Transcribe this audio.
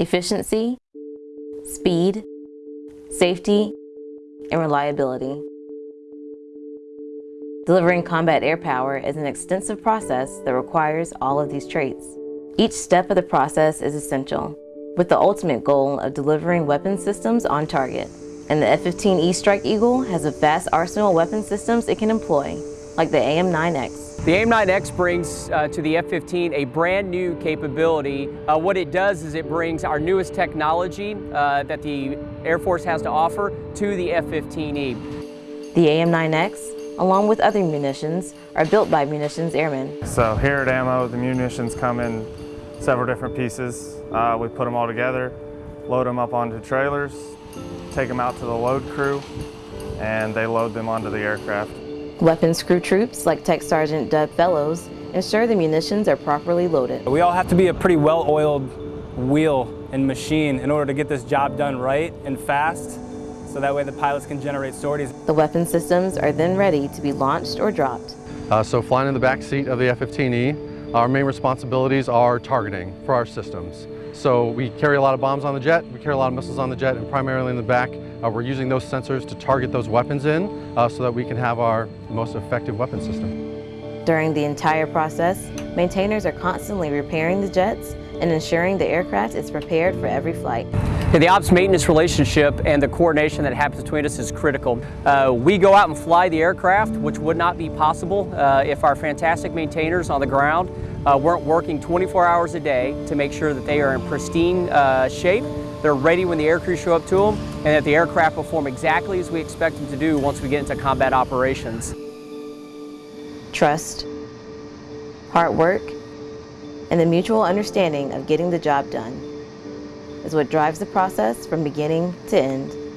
efficiency, speed, safety, and reliability. Delivering combat air power is an extensive process that requires all of these traits. Each step of the process is essential, with the ultimate goal of delivering weapon systems on target. And the F-15E Strike Eagle has a vast arsenal of weapon systems it can employ, like the AIM-9X. The AIM-9X brings uh, to the F-15 a brand new capability. Uh, what it does is it brings our newest technology uh, that the Air Force has to offer to the F-15E. The AIM-9X, along with other munitions, are built by munitions airmen. So here at AMMO, the munitions come in several different pieces. Uh, we put them all together, load them up onto trailers, take them out to the load crew, and they load them onto the aircraft. Weapons crew troops, like Tech Sergeant Doug Fellows, ensure the munitions are properly loaded. We all have to be a pretty well-oiled wheel and machine in order to get this job done right and fast, so that way the pilots can generate sorties. The weapon systems are then ready to be launched or dropped. Uh, so flying in the back seat of the F-15E, our main responsibilities are targeting for our systems. So we carry a lot of bombs on the jet, we carry a lot of missiles on the jet, and primarily in the back, uh, we're using those sensors to target those weapons in uh, so that we can have our most effective weapon system. During the entire process, maintainers are constantly repairing the jets and ensuring the aircraft is prepared for every flight. The ops maintenance relationship and the coordination that happens between us is critical. Uh, we go out and fly the aircraft, which would not be possible uh, if our fantastic maintainers on the ground uh, weren't working 24 hours a day to make sure that they are in pristine uh, shape, they're ready when the aircrew show up to them, and that the aircraft perform exactly as we expect them to do once we get into combat operations. Trust, hard work, and the mutual understanding of getting the job done is what drives the process from beginning to end.